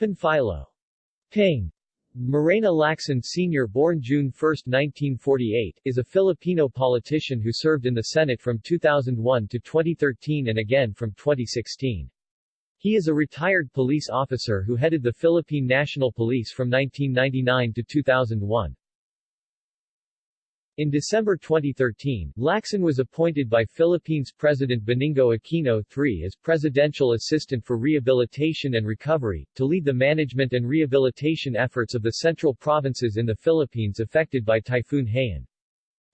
Panfilo Ping Morena Lacson Sr. born June 1, 1948, is a Filipino politician who served in the Senate from 2001 to 2013 and again from 2016. He is a retired police officer who headed the Philippine National Police from 1999 to 2001. In December 2013, Lacson was appointed by Philippines President Benigno Aquino III as Presidential Assistant for Rehabilitation and Recovery, to lead the management and rehabilitation efforts of the central provinces in the Philippines affected by Typhoon Haiyan.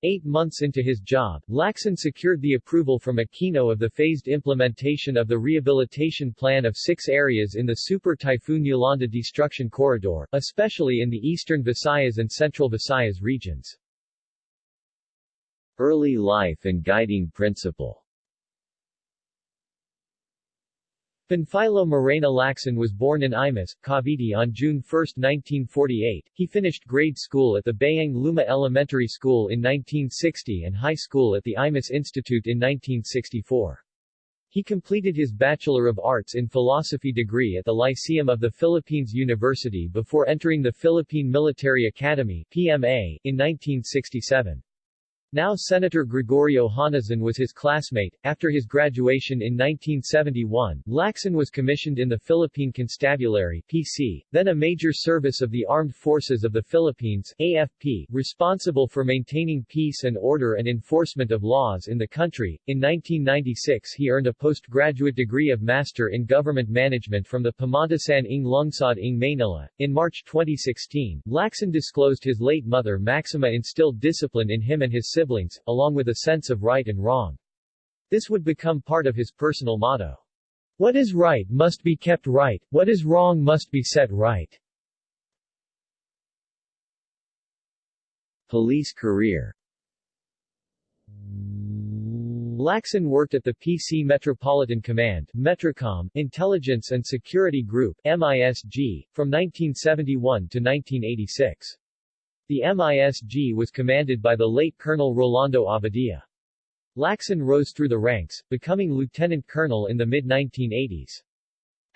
Eight months into his job, Lacson secured the approval from Aquino of the phased implementation of the rehabilitation plan of six areas in the Super Typhoon Yolanda destruction corridor, especially in the eastern Visayas and central Visayas regions. Early life and guiding principle Panfilo Morena Lacson was born in Imus, Cavite on June 1, 1948. He finished grade school at the Bayang Luma Elementary School in 1960 and high school at the Imus Institute in 1964. He completed his Bachelor of Arts in Philosophy degree at the Lyceum of the Philippines University before entering the Philippine Military Academy PMA, in 1967. Now Senator Gregorio Honasan was his classmate. After his graduation in 1971, Lacson was commissioned in the Philippine Constabulary PC, then a major service of the Armed Forces of the Philippines AFP, responsible for maintaining peace and order and enforcement of laws in the country. In 1996 he earned a postgraduate degree of Master in Government Management from the Pamantasan ng Lungsod ng Manila. In March 2016, Lacson disclosed his late mother Maxima instilled discipline in him and his siblings, along with a sense of right and wrong. This would become part of his personal motto. What is right must be kept right, what is wrong must be set right. Police career Lacson worked at the PC Metropolitan Command Metrocom, Intelligence and Security Group MISG, from 1971 to 1986. The MISG was commanded by the late Colonel Rolando Abadia. Lacson rose through the ranks, becoming lieutenant colonel in the mid-1980s.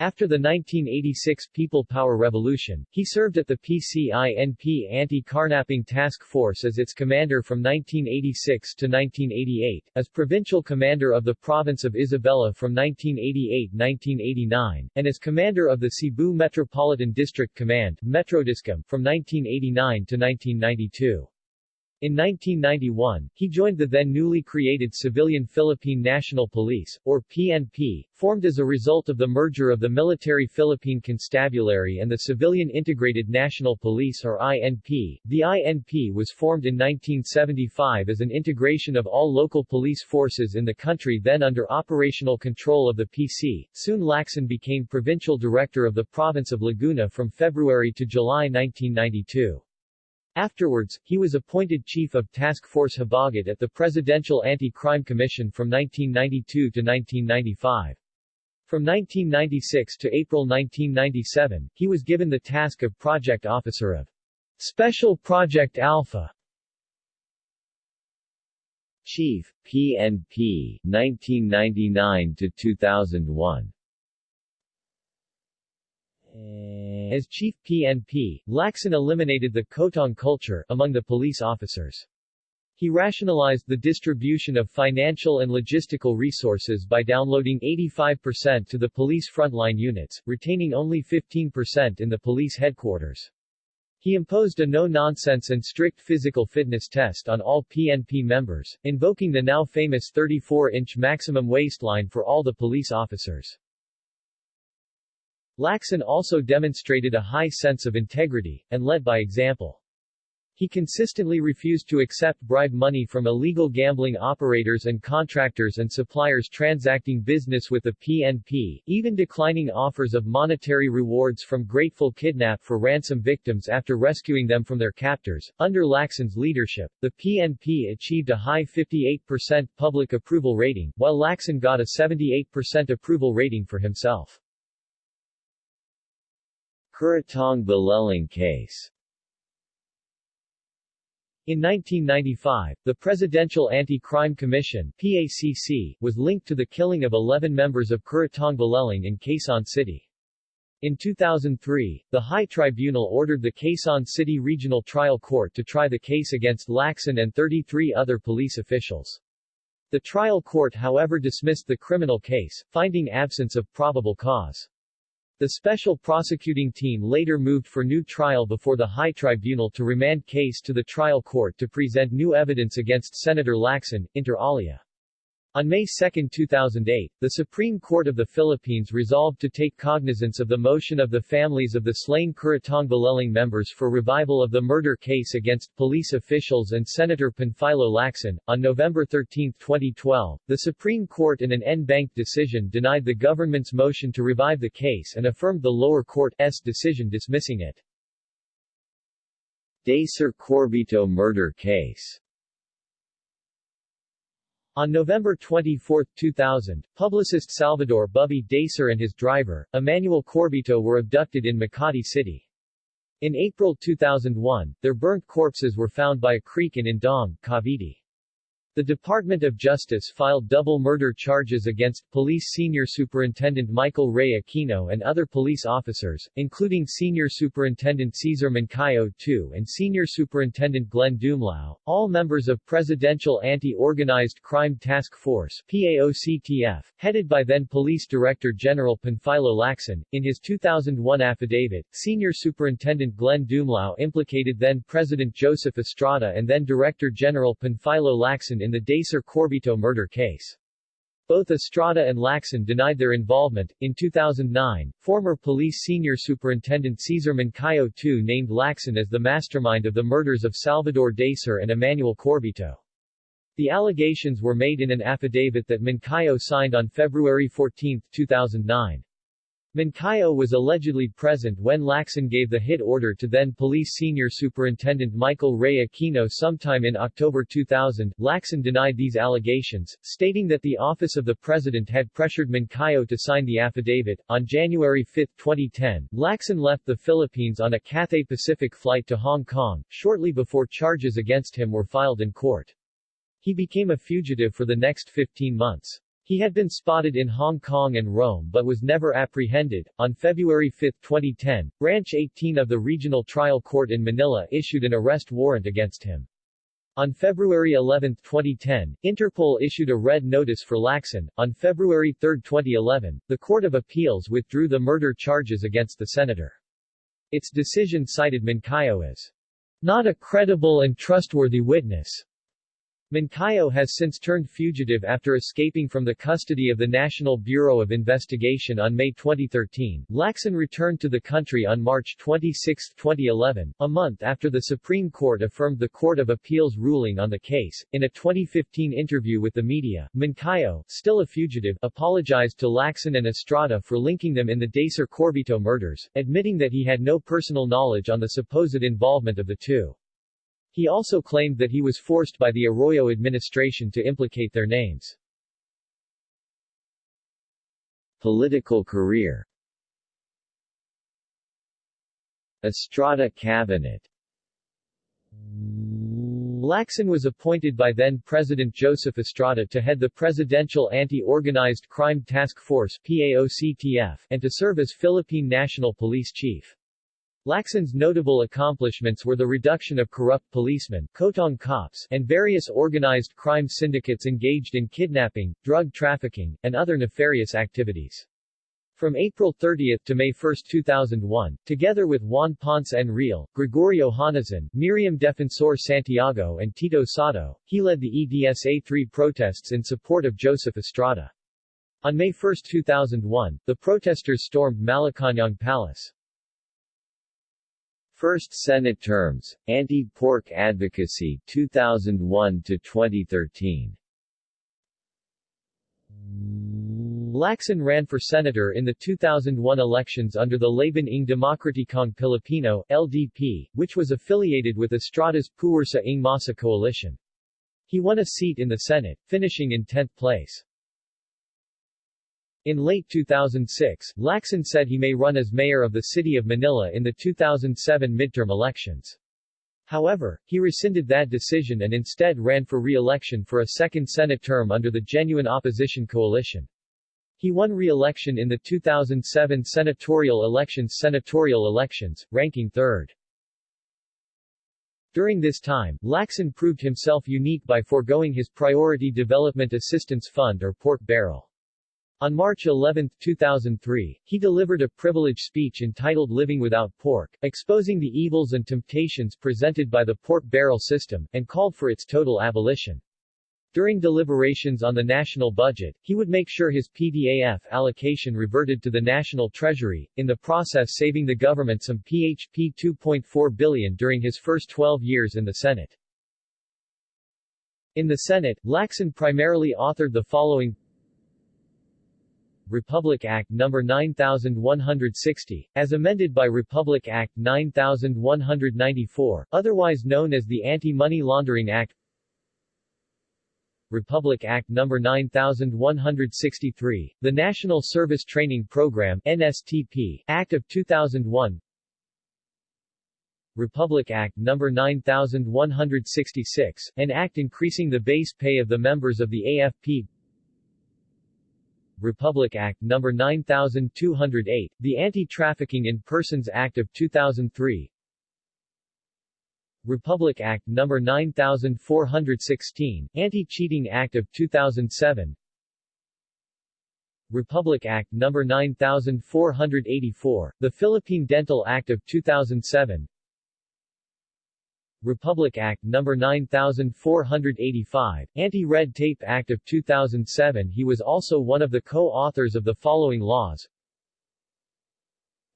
After the 1986 People Power Revolution, he served at the PCINP Anti-Carnapping Task Force as its commander from 1986 to 1988, as provincial commander of the province of Isabela from 1988-1989, and as commander of the Cebu Metropolitan District Command Metrodiscom, from 1989 to 1992. In 1991, he joined the then newly created Civilian Philippine National Police, or PNP, formed as a result of the merger of the Military Philippine Constabulary and the Civilian Integrated National Police or INP. The INP was formed in 1975 as an integration of all local police forces in the country then under operational control of the PC. Soon Lacson became provincial director of the province of Laguna from February to July 1992. Afterwards, he was appointed Chief of Task Force Habagat at the Presidential Anti-Crime Commission from 1992 to 1995. From 1996 to April 1997, he was given the task of Project Officer of Special Project Alpha. Chief, PNP, 1999 to 2001. As chief PNP, Lacson eliminated the Kotong culture among the police officers. He rationalized the distribution of financial and logistical resources by downloading 85% to the police frontline units, retaining only 15% in the police headquarters. He imposed a no-nonsense and strict physical fitness test on all PNP members, invoking the now famous 34-inch maximum waistline for all the police officers. Lacson also demonstrated a high sense of integrity, and led by example. He consistently refused to accept bribe money from illegal gambling operators and contractors and suppliers transacting business with the PNP, even declining offers of monetary rewards from grateful kidnap for ransom victims after rescuing them from their captors. Under Lacson's leadership, the PNP achieved a high 58% public approval rating, while Lacson got a 78% approval rating for himself. Kuratong Baleleng case in 1995, the Presidential Anti-Crime Commission PACC, was linked to the killing of 11 members of Kuratong Baleleng in Quezon City. In 2003, the High Tribunal ordered the Quezon City Regional Trial Court to try the case against Lacson and 33 other police officials. The trial court however dismissed the criminal case, finding absence of probable cause. The special prosecuting team later moved for new trial before the High Tribunal to remand case to the trial court to present new evidence against Senator Lacson, inter alia. On May 2, 2008, the Supreme Court of the Philippines resolved to take cognizance of the motion of the families of the slain Kuratong Baleleng members for revival of the murder case against police officials and Senator Panfilo Lacson. On November 13, 2012, the Supreme Court in an en banc decision denied the government's motion to revive the case and affirmed the lower court's decision dismissing it. Dacer Corbito murder case on November 24, 2000, publicist Salvador Bubby Dacer and his driver, Emmanuel Corbito were abducted in Makati City. In April 2001, their burnt corpses were found by a creek in Indang, Cavite. The Department of Justice filed double murder charges against Police Senior Superintendent Michael Ray Aquino and other police officers, including Senior Superintendent Cesar Mancao II and Senior Superintendent Glenn Dumlao, all members of Presidential Anti-Organized Crime Task Force PAOCTF, headed by then Police Director General Panfilo Lacson. In his 2001 affidavit, Senior Superintendent Glenn Dumlao implicated then President Joseph Estrada and then Director General Panfilo Lacson in the Dacer Corbito murder case. Both Estrada and Lacson denied their involvement. In 2009, former police senior superintendent Cesar Mancao II named Lacson as the mastermind of the murders of Salvador Dacer and Emmanuel Corbito. The allegations were made in an affidavit that Mancao signed on February 14, 2009. Mancao was allegedly present when Lacson gave the hit order to then Police Senior Superintendent Michael Ray Aquino sometime in October 2000. Lacson denied these allegations, stating that the Office of the President had pressured Mancao to sign the affidavit. On January 5, 2010, Lacson left the Philippines on a Cathay Pacific flight to Hong Kong, shortly before charges against him were filed in court. He became a fugitive for the next 15 months. He had been spotted in Hong Kong and Rome but was never apprehended. On February 5, 2010, Branch 18 of the Regional Trial Court in Manila issued an arrest warrant against him. On February 11, 2010, Interpol issued a red notice for Lacson. On February 3, 2011, the Court of Appeals withdrew the murder charges against the senator. Its decision cited Mancao as not a credible and trustworthy witness, Mancao has since turned fugitive after escaping from the custody of the National Bureau of Investigation on May 2013. Lacson returned to the country on March 26, 2011, a month after the Supreme Court affirmed the Court of Appeals ruling on the case. In a 2015 interview with the media, Mancao, still a fugitive, apologized to Lacson and Estrada for linking them in the Dacer Corbito murders, admitting that he had no personal knowledge on the supposed involvement of the two. He also claimed that he was forced by the Arroyo administration to implicate their names. Political career Estrada Cabinet Lacson was appointed by then-President Joseph Estrada to head the Presidential Anti-Organized Crime Task Force PAOCTF, and to serve as Philippine National Police Chief. Lacson's notable accomplishments were the reduction of corrupt policemen Kotong cops, and various organized crime syndicates engaged in kidnapping, drug trafficking, and other nefarious activities. From April 30 to May 1, 2001, together with Juan Ponce Enrile, Gregorio Honasan, Miriam Defensor Santiago and Tito Sotto, he led the EDSA-3 protests in support of Joseph Estrada. On May 1, 2001, the protesters stormed Malacañang Palace. First Senate terms, Anti-Pork Advocacy 2001 to 2013. Lacson ran for senator in the 2001 elections under the Laban ng Demokratikong Pilipino LDP, which was affiliated with Estrada's Puwersa ng Masa coalition. He won a seat in the Senate, finishing in 10th place. In late 2006, Lacson said he may run as mayor of the city of Manila in the 2007 midterm elections. However, he rescinded that decision and instead ran for re-election for a second Senate term under the Genuine Opposition Coalition. He won re-election in the 2007 senatorial elections senatorial elections, ranking third. During this time, Lacson proved himself unique by foregoing his Priority Development Assistance Fund or pork barrel. On March 11, 2003, he delivered a privilege speech entitled Living Without Pork, exposing the evils and temptations presented by the pork barrel system, and called for its total abolition. During deliberations on the national budget, he would make sure his PDAF allocation reverted to the national treasury, in the process saving the government some PHP 2.4 billion during his first 12 years in the Senate. In the Senate, Lacson primarily authored the following Republic Act No. 9160, as amended by Republic Act 9194, otherwise known as the Anti-Money Laundering Act Republic Act No. 9163, the National Service Training Program NSTP, Act of 2001 Republic Act No. 9166, an act increasing the base pay of the members of the AFP Republic Act No. 9208, the Anti-Trafficking in Persons Act of 2003 Republic Act No. 9416, Anti-Cheating Act of 2007 Republic Act No. 9484, the Philippine Dental Act of 2007 Republic Act No. 9485, Anti-Red Tape Act of 2007 He was also one of the co-authors of the following laws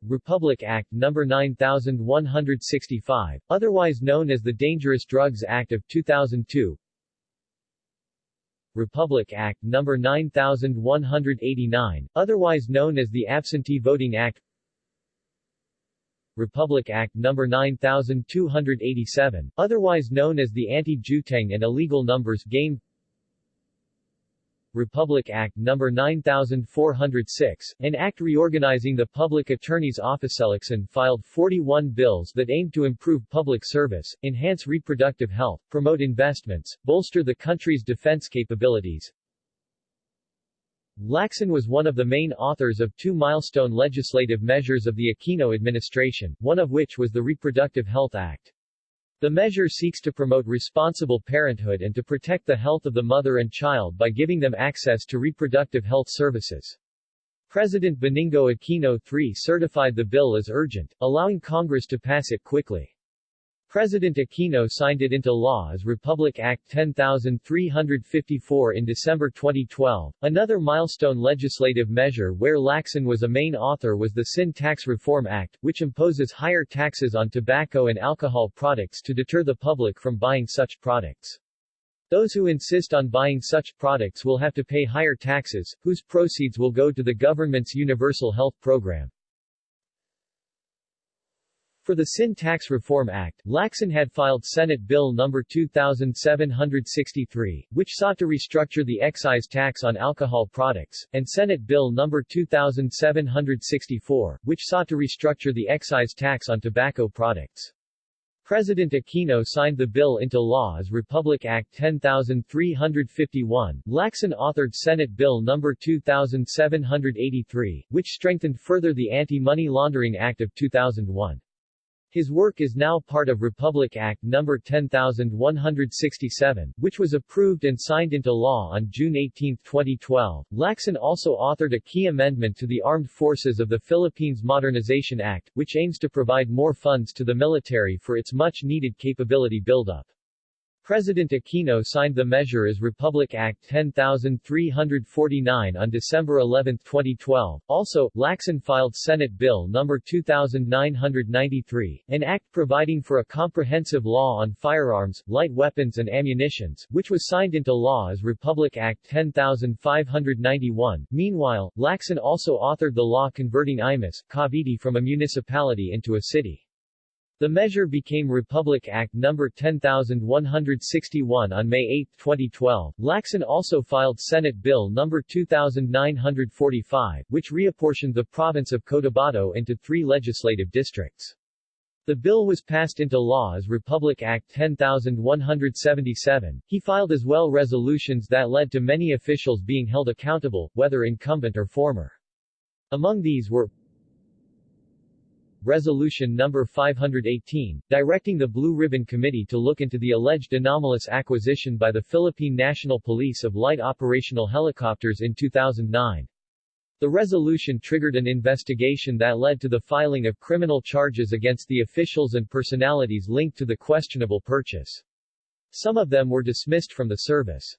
Republic Act No. 9165, otherwise known as the Dangerous Drugs Act of 2002 Republic Act No. 9189, otherwise known as the Absentee Voting Act Republic Act No. 9287, otherwise known as the Anti-Jueteng and Illegal Numbers Game Republic Act No. 9406, an act reorganizing the Public Attorney's Office. Lacson filed 41 bills that aimed to improve public service, enhance reproductive health, promote investments, bolster the country's defense capabilities, Lacson was one of the main authors of two milestone legislative measures of the Aquino administration, one of which was the Reproductive Health Act. The measure seeks to promote responsible parenthood and to protect the health of the mother and child by giving them access to reproductive health services. President Benigno Aquino III certified the bill as urgent, allowing Congress to pass it quickly. President Aquino signed it into law as Republic Act 10354 in December 2012. Another milestone legislative measure where Lacson was a main author was the Sin Tax Reform Act, which imposes higher taxes on tobacco and alcohol products to deter the public from buying such products. Those who insist on buying such products will have to pay higher taxes, whose proceeds will go to the government's universal health program. For the Sin Tax Reform Act, Lacson had filed Senate Bill No. 2763, which sought to restructure the excise tax on alcohol products, and Senate Bill No. 2764, which sought to restructure the excise tax on tobacco products. President Aquino signed the bill into law as Republic Act 10351. Lacson authored Senate Bill No. 2783, which strengthened further the Anti-Money Laundering Act of 2001. His work is now part of Republic Act No. 10167, which was approved and signed into law on June 18, 2012. Lacson also authored a key amendment to the Armed Forces of the Philippines Modernization Act, which aims to provide more funds to the military for its much-needed capability buildup. President Aquino signed the measure as Republic Act 10349 on December 11, 2012. Also, Lacson filed Senate Bill No. 2993, an act providing for a comprehensive law on firearms, light weapons and ammunitions, which was signed into law as Republic Act 10591. Meanwhile, Lacson also authored the law converting Imus, Cavite from a municipality into a city. The measure became Republic Act No. 10161 on May 8, 2012. Lacson also filed Senate Bill No. 2945, which reapportioned the province of Cotabato into three legislative districts. The bill was passed into law as Republic Act 10177. He filed as well resolutions that led to many officials being held accountable, whether incumbent or former. Among these were Resolution No. 518, directing the Blue Ribbon Committee to look into the alleged anomalous acquisition by the Philippine National Police of light operational helicopters in 2009. The resolution triggered an investigation that led to the filing of criminal charges against the officials and personalities linked to the questionable purchase. Some of them were dismissed from the service.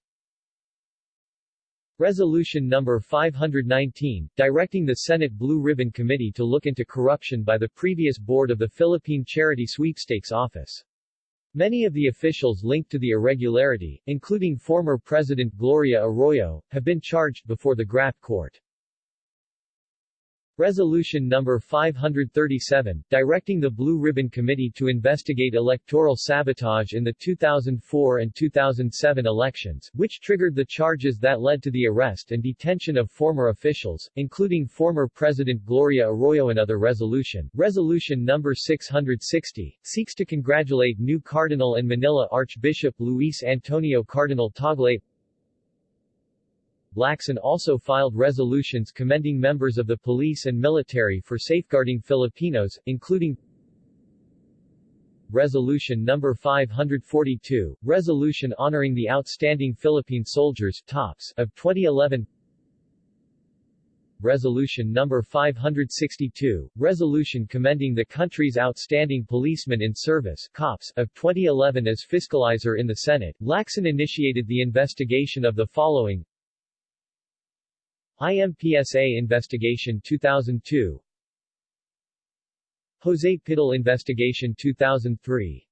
Resolution No. 519, directing the Senate Blue Ribbon Committee to look into corruption by the previous board of the Philippine Charity Sweepstakes Office. Many of the officials linked to the irregularity, including former President Gloria Arroyo, have been charged before the graft court. Resolution No. 537, directing the Blue Ribbon Committee to investigate electoral sabotage in the 2004 and 2007 elections, which triggered the charges that led to the arrest and detention of former officials, including former President Gloria Arroyo. Another resolution, Resolution No. 660, seeks to congratulate new Cardinal and Manila Archbishop Luis Antonio Cardinal Tagle Lacson also filed resolutions commending members of the police and military for safeguarding Filipinos, including Resolution No. 542, resolution honoring the outstanding Philippine soldiers TOPS of 2011 Resolution No. 562, resolution commending the country's outstanding policemen in service COPS of 2011 as fiscalizer in the Senate. Lacson initiated the investigation of the following IMPSA Investigation 2002 Jose Pidal Investigation 2003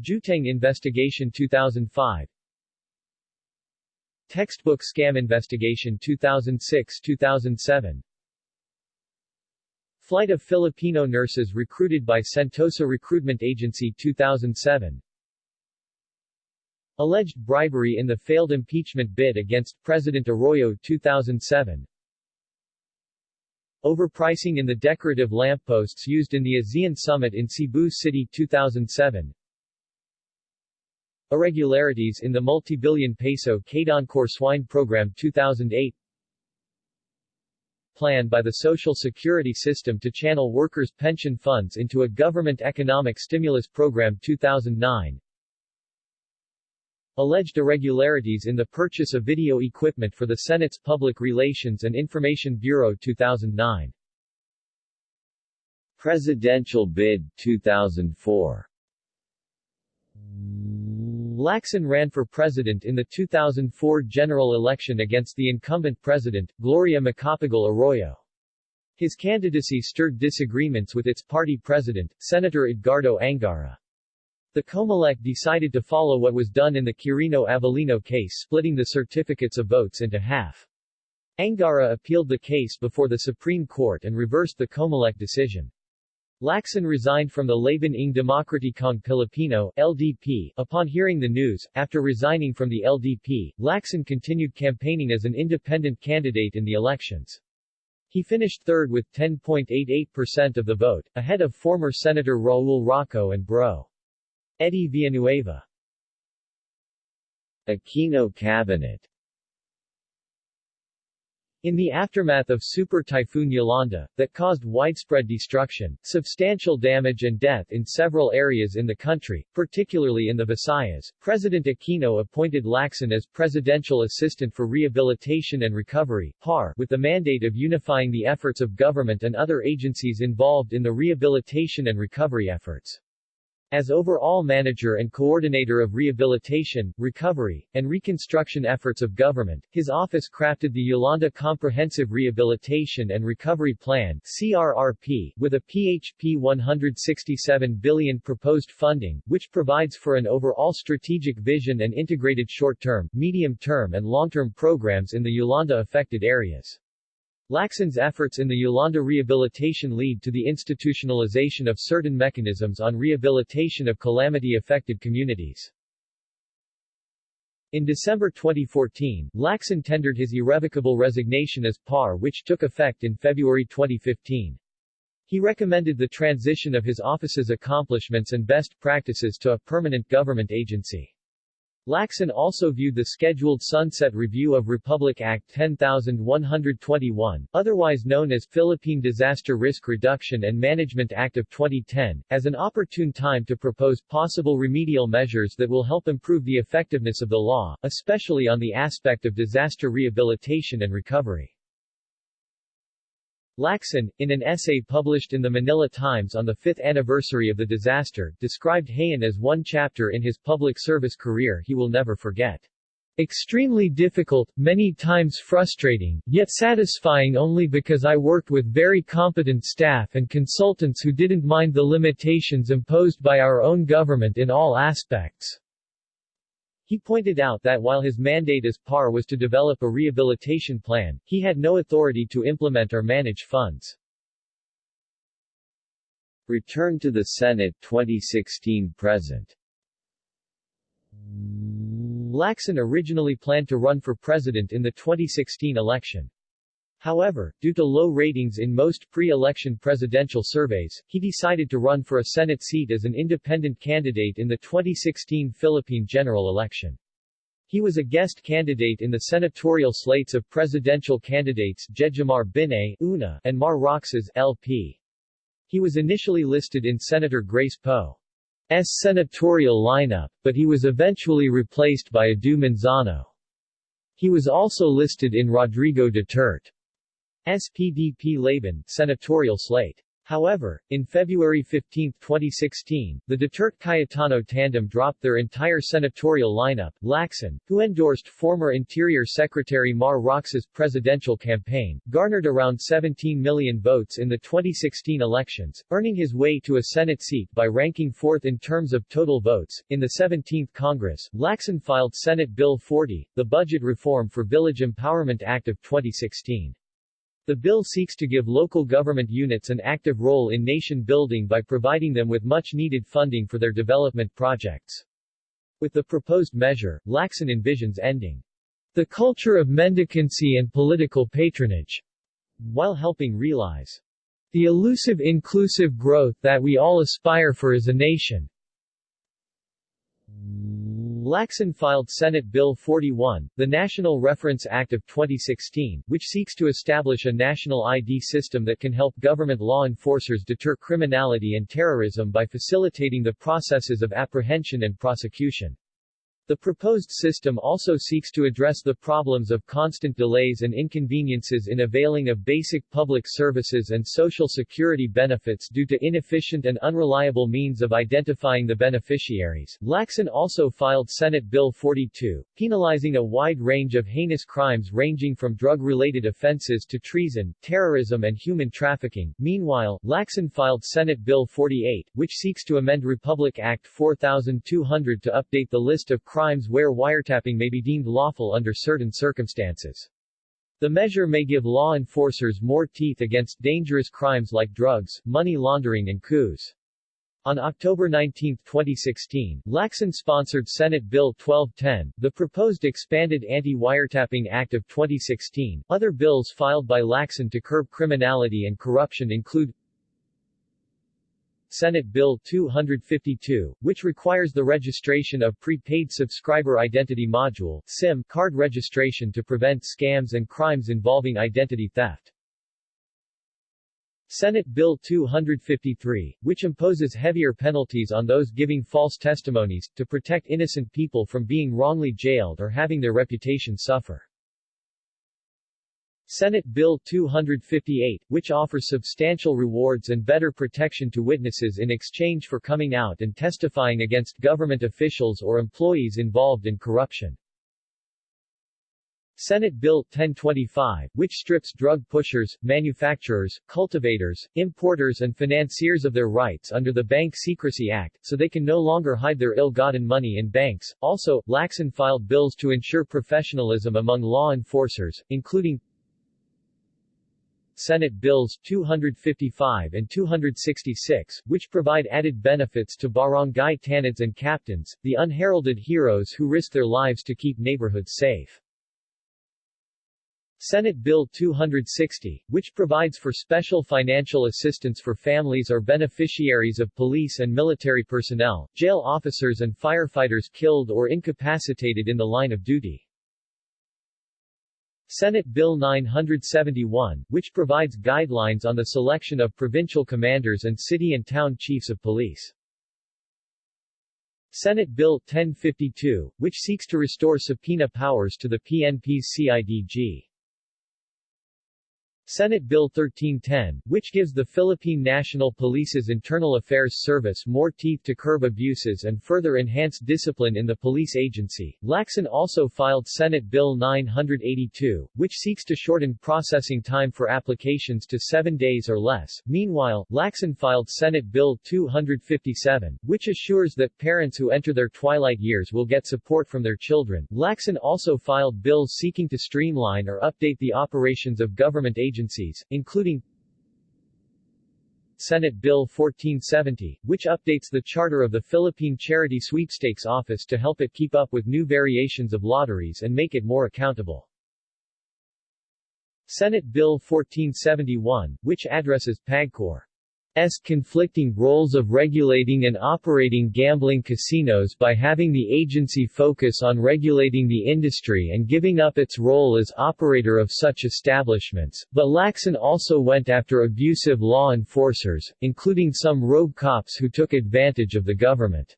Jueteng Investigation 2005 Textbook Scam Investigation 2006-2007 Flight of Filipino nurses recruited by Sentosa Recruitment Agency 2007 Alleged bribery in the failed impeachment bid against President Arroyo 2007 Overpricing in the decorative lampposts used in the ASEAN Summit in Cebu City 2007 Irregularities in the multi-billion peso Kadancor swine program 2008 Plan by the Social Security System to channel workers' pension funds into a government economic stimulus program 2009 Alleged irregularities in the purchase of video equipment for the Senate's Public Relations and Information Bureau 2009. Presidential bid 2004 Lacson ran for president in the 2004 general election against the incumbent president, Gloria Macapagal Arroyo. His candidacy stirred disagreements with its party president, Senator Edgardo Angara. The Comelec decided to follow what was done in the Quirino Avelino case splitting the certificates of votes into half. Angara appealed the case before the Supreme Court and reversed the Comelec decision. Lacson resigned from the Laban ng Demokratikong Pilipino LDP, upon hearing the news. After resigning from the LDP, Lacson continued campaigning as an independent candidate in the elections. He finished third with 10.88% of the vote, ahead of former Senator Raul Roco and Bro. Eddie Villanueva Aquino Cabinet in the aftermath of Super Typhoon Yolanda, that caused widespread destruction, substantial damage and death in several areas in the country, particularly in the Visayas, President Aquino appointed Lacson as Presidential Assistant for Rehabilitation and Recovery PAR, with the mandate of unifying the efforts of government and other agencies involved in the rehabilitation and recovery efforts. As overall manager and coordinator of rehabilitation, recovery, and reconstruction efforts of government, his office crafted the Yolanda Comprehensive Rehabilitation and Recovery Plan CRRP, with a PHP 167 billion proposed funding, which provides for an overall strategic vision and integrated short-term, medium-term and long-term programs in the Yolanda-affected areas. Lacson's efforts in the Yolanda rehabilitation lead to the institutionalization of certain mechanisms on rehabilitation of calamity-affected communities. In December 2014, Lacson tendered his irrevocable resignation as PAR which took effect in February 2015. He recommended the transition of his office's accomplishments and best practices to a permanent government agency. Lacson also viewed the scheduled sunset review of Republic Act 10121, otherwise known as Philippine Disaster Risk Reduction and Management Act of 2010, as an opportune time to propose possible remedial measures that will help improve the effectiveness of the law, especially on the aspect of disaster rehabilitation and recovery. Lacson, in an essay published in the Manila Times on the fifth anniversary of the disaster, described Haiyan as one chapter in his public service career he will never forget. Extremely difficult, many times frustrating, yet satisfying only because I worked with very competent staff and consultants who didn't mind the limitations imposed by our own government in all aspects. He pointed out that while his mandate as PAR was to develop a rehabilitation plan, he had no authority to implement or manage funds. Return to the Senate 2016-present Lacson originally planned to run for president in the 2016 election. However, due to low ratings in most pre-election presidential surveys, he decided to run for a Senate seat as an independent candidate in the 2016 Philippine general election. He was a guest candidate in the senatorial slates of presidential candidates Jejomar Binay Una and Mar Roxas LP. He was initially listed in Senator Grace Poe's senatorial lineup, but he was eventually replaced by Edu Manzano. He was also listed in Rodrigo Duterte SPDP Laban senatorial slate. However, in February 15, 2016, the Duterte-Cayetano tandem dropped their entire senatorial lineup. Lacson, who endorsed former Interior Secretary Mar Roxas' presidential campaign, garnered around 17 million votes in the 2016 elections, earning his way to a Senate seat by ranking fourth in terms of total votes. In the 17th Congress, Lacson filed Senate Bill 40, the Budget Reform for Village Empowerment Act of 2016. The bill seeks to give local government units an active role in nation building by providing them with much-needed funding for their development projects. With the proposed measure, Lacson envisions ending the culture of mendicancy and political patronage, while helping realize the elusive inclusive growth that we all aspire for as a nation. Lacson filed Senate Bill 41, the National Reference Act of 2016, which seeks to establish a national ID system that can help government law enforcers deter criminality and terrorism by facilitating the processes of apprehension and prosecution. The proposed system also seeks to address the problems of constant delays and inconveniences in availing of basic public services and social security benefits due to inefficient and unreliable means of identifying the beneficiaries. Lacson also filed Senate Bill 42, penalizing a wide range of heinous crimes ranging from drug-related offenses to treason, terrorism and human trafficking. Meanwhile, Lacson filed Senate Bill 48, which seeks to amend Republic Act 4200 to update the list of crimes crimes where wiretapping may be deemed lawful under certain circumstances. The measure may give law enforcers more teeth against dangerous crimes like drugs, money laundering and coups. On October 19, 2016, Lacson sponsored Senate Bill 1210, the proposed expanded Anti-Wiretapping Act of 2016. Other bills filed by Lacson to curb criminality and corruption include Senate Bill 252, which requires the registration of Prepaid Subscriber Identity Module SIM card registration to prevent scams and crimes involving identity theft. Senate Bill 253, which imposes heavier penalties on those giving false testimonies, to protect innocent people from being wrongly jailed or having their reputation suffer. Senate Bill 258, which offers substantial rewards and better protection to witnesses in exchange for coming out and testifying against government officials or employees involved in corruption. Senate Bill 1025, which strips drug pushers, manufacturers, cultivators, importers and financiers of their rights under the Bank Secrecy Act, so they can no longer hide their ill-gotten money in banks. Also, Lacson filed bills to ensure professionalism among law enforcers, including Senate Bills 255 and 266, which provide added benefits to barangay tanods and captains, the unheralded heroes who risk their lives to keep neighborhoods safe. Senate Bill 260, which provides for special financial assistance for families or beneficiaries of police and military personnel, jail officers and firefighters killed or incapacitated in the line of duty. Senate Bill 971, which provides guidelines on the selection of provincial commanders and city and town chiefs of police. Senate Bill 1052, which seeks to restore subpoena powers to the PNP's CIDG. Senate Bill 1310, which gives the Philippine National Police's Internal Affairs Service more teeth to curb abuses and further enhance discipline in the police agency. Lacson also filed Senate Bill 982, which seeks to shorten processing time for applications to seven days or less. Meanwhile, Lacson filed Senate Bill 257, which assures that parents who enter their twilight years will get support from their children. Lacson also filed bills seeking to streamline or update the operations of government agencies agencies, including Senate Bill 1470, which updates the charter of the Philippine Charity Sweepstakes Office to help it keep up with new variations of lotteries and make it more accountable. Senate Bill 1471, which addresses PAGCOR S conflicting roles of regulating and operating gambling casinos by having the agency focus on regulating the industry and giving up its role as operator of such establishments, but Lacson also went after abusive law enforcers, including some rogue cops who took advantage of the government's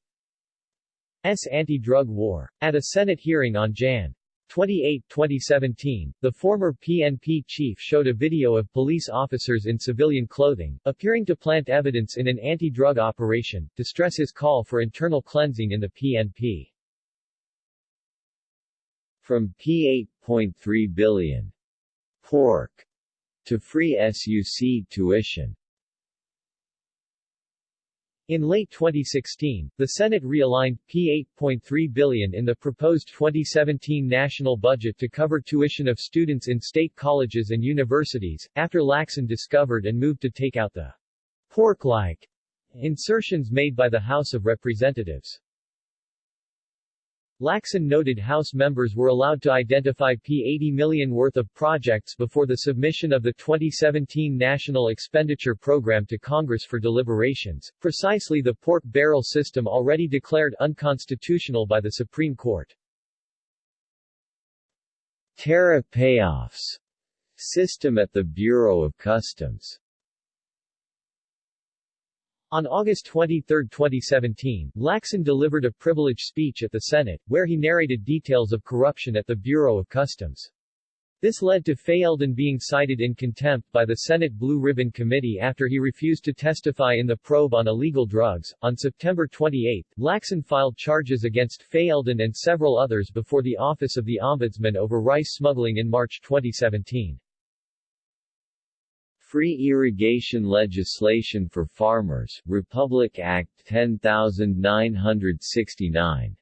anti-drug war. At a Senate hearing on Jan. 28, 2017, the former PNP chief showed a video of police officers in civilian clothing, appearing to plant evidence in an anti-drug operation, to stress his call for internal cleansing in the PNP. From P8.3 billion pork to free SUC tuition in late 2016, the Senate realigned P8.3 billion in the proposed 2017 national budget to cover tuition of students in state colleges and universities, after Lacson discovered and moved to take out the pork-like insertions made by the House of Representatives. Lacson noted House members were allowed to identify P80 million worth of projects before the submission of the 2017 National Expenditure Program to Congress for deliberations, precisely the pork barrel system already declared unconstitutional by the Supreme Court. Tariff payoffs system at the Bureau of Customs on August 23, 2017, Lacson delivered a privileged speech at the Senate, where he narrated details of corruption at the Bureau of Customs. This led to Faeldon being cited in contempt by the Senate Blue Ribbon Committee after he refused to testify in the probe on illegal drugs. On September 28, Lacson filed charges against Faeldon and several others before the Office of the Ombudsman over rice smuggling in March 2017. Free irrigation legislation for farmers, Republic Act 10969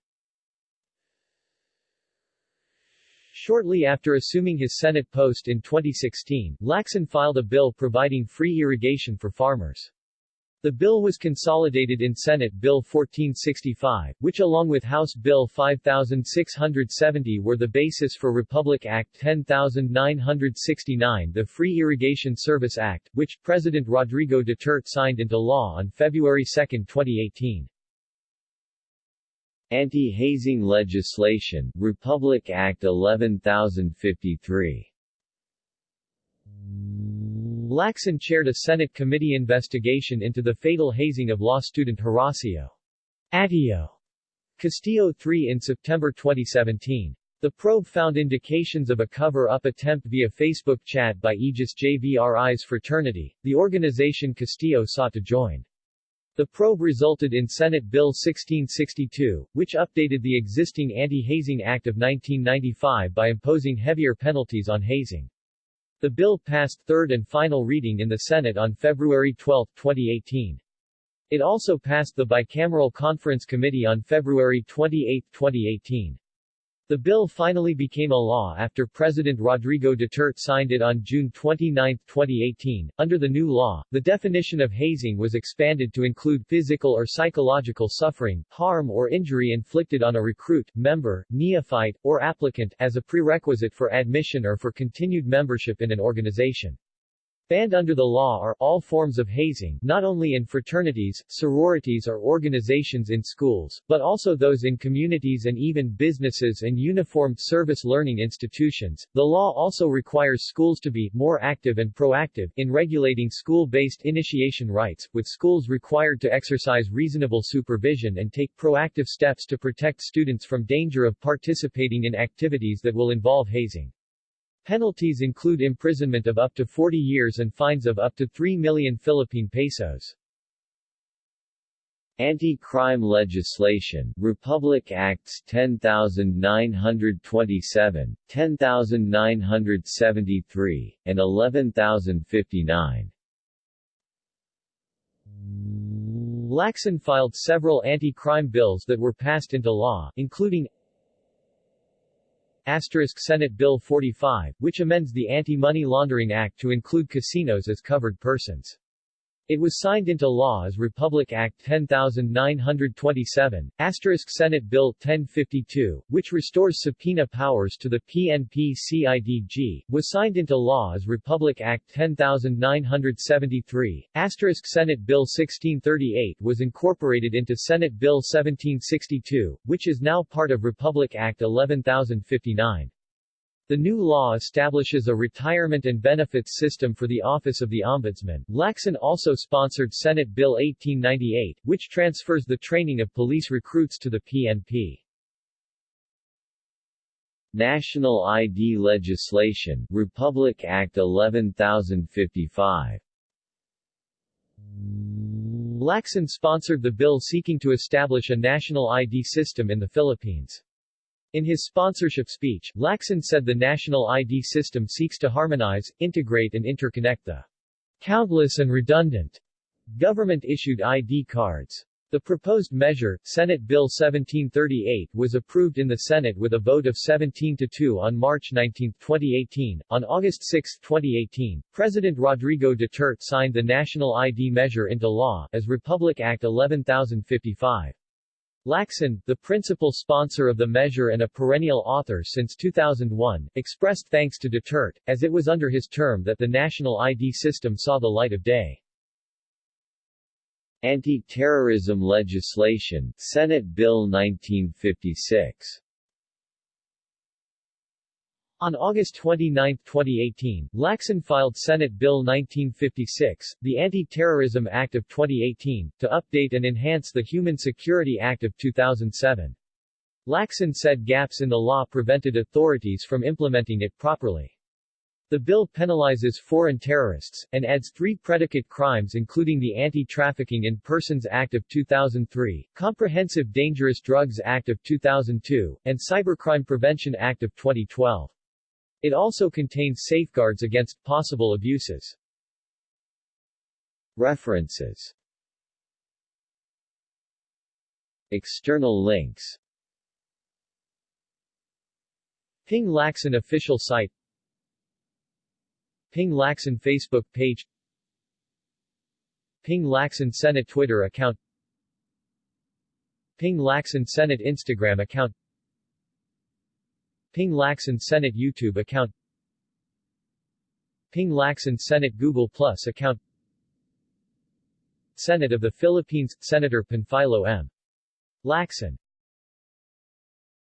Shortly after assuming his Senate post in 2016, Lacson filed a bill providing free irrigation for farmers. The bill was consolidated in Senate Bill 1465, which along with House Bill 5670 were the basis for Republic Act 10969 the Free Irrigation Service Act, which President Rodrigo Duterte signed into law on February 2, 2018. Anti-hazing legislation, Republic Act 11053 Lacson chaired a Senate committee investigation into the fatal hazing of law student Horacio Atio Castillo III in September 2017. The probe found indications of a cover-up attempt via Facebook chat by Aegis Juris fraternity, the organization Castillo sought to join. The probe resulted in Senate Bill 1662, which updated the existing Anti-Hazing Act of 1995 by imposing heavier penalties on hazing. The bill passed third and final reading in the Senate on February 12, 2018. It also passed the Bicameral Conference Committee on February 28, 2018. The bill finally became a law after President Rodrigo Duterte signed it on June 29, 2018. Under the new law, the definition of hazing was expanded to include physical or psychological suffering, harm or injury inflicted on a recruit, member, neophyte, or applicant as a prerequisite for admission or for continued membership in an organization. Banned under the law are all forms of hazing, not only in fraternities, sororities or organizations in schools, but also those in communities and even businesses and uniformed service learning institutions. The law also requires schools to be more active and proactive in regulating school-based initiation rites, with schools required to exercise reasonable supervision and take proactive steps to protect students from danger of participating in activities that will involve hazing. Penalties include imprisonment of up to 40 years and fines of up to 3 million Philippine pesos. Anti-crime legislation, Republic Acts 10927, 10973, and 11059. Lacson filed several anti-crime bills that were passed into law, including Senate Bill 45, which amends the Anti-Money Laundering Act to include casinos as covered persons. It was signed into law as Republic Act 10927, asterisk Senate Bill 1052, which restores subpoena powers to the PNP-CIDG, was signed into law as Republic Act 10973, asterisk Senate Bill 1638 was incorporated into Senate Bill 1762, which is now part of Republic Act 11059. The new law establishes a retirement and benefits system for the Office of the Ombudsman. Lacson also sponsored Senate Bill 1898, which transfers the training of police recruits to the PNP. National ID legislation, Republic Act 11055. Lacson sponsored the bill seeking to establish a national ID system in the Philippines. In his sponsorship speech, Lacson said the national ID system seeks to harmonize, integrate and interconnect the countless and redundant government-issued ID cards. The proposed measure, Senate Bill 1738, was approved in the Senate with a vote of 17 to 2 on March 19, 2018. On August 6, 2018, President Rodrigo Duterte signed the national ID measure into law as Republic Act 11055. Lacson, the principal sponsor of the measure and a perennial author since 2001, expressed thanks to Duterte, as it was under his term that the national ID system saw the light of day. Anti-terrorism legislation, Senate Bill 1956 on August 29, 2018, Lacson filed Senate Bill 1956, the Anti-Terrorism Act of 2018, to update and enhance the Human Security Act of 2007. Lacson said gaps in the law prevented authorities from implementing it properly. The bill penalizes foreign terrorists, and adds three predicate crimes including the Anti-Trafficking in Persons Act of 2003, Comprehensive Dangerous Drugs Act of 2002, and Cybercrime Prevention Act of 2012. It also contains safeguards against possible abuses. References. External links. Ping Lacson official site. Ping Lacson Facebook page. Ping Lacson Senate Twitter account. Ping Lacson Senate Instagram account Ping Lacson Senate YouTube account Ping Lacson Senate Google Plus account Senate of the Philippines – Senator Panfilo M. Lacson